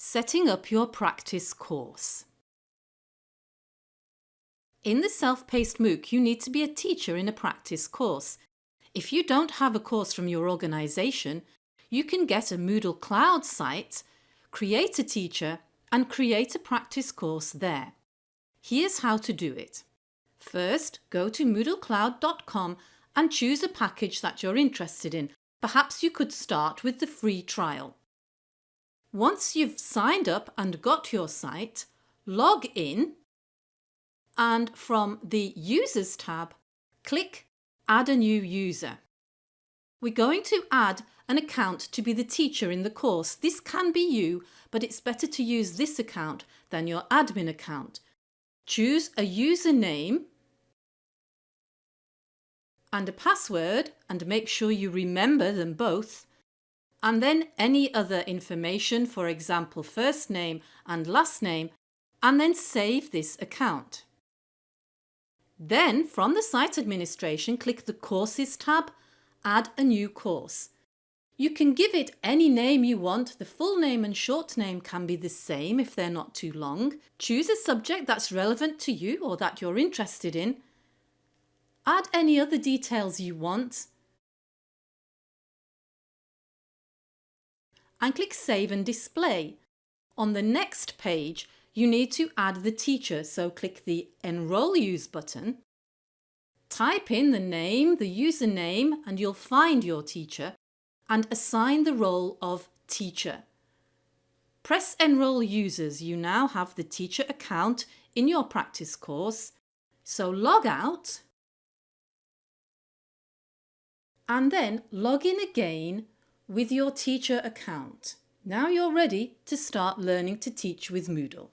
Setting up your practice course. In the self-paced MOOC, you need to be a teacher in a practice course. If you don't have a course from your organisation, you can get a Moodle Cloud site, create a teacher and create a practice course there. Here's how to do it. First, go to moodlecloud.com and choose a package that you're interested in. Perhaps you could start with the free trial. Once you've signed up and got your site, log in and from the Users tab, click Add a new user. We're going to add an account to be the teacher in the course. This can be you, but it's better to use this account than your admin account. Choose a username and a password and make sure you remember them both and then any other information, for example first name and last name, and then save this account. Then from the site administration click the Courses tab, add a new course. You can give it any name you want, the full name and short name can be the same if they're not too long. Choose a subject that's relevant to you or that you're interested in. Add any other details you want and click Save and Display. On the next page, you need to add the teacher, so click the Enrol Use button. Type in the name, the username, and you'll find your teacher and assign the role of teacher. Press Enrol Users. You now have the teacher account in your practice course. So log out and then log in again with your teacher account. Now you're ready to start learning to teach with Moodle.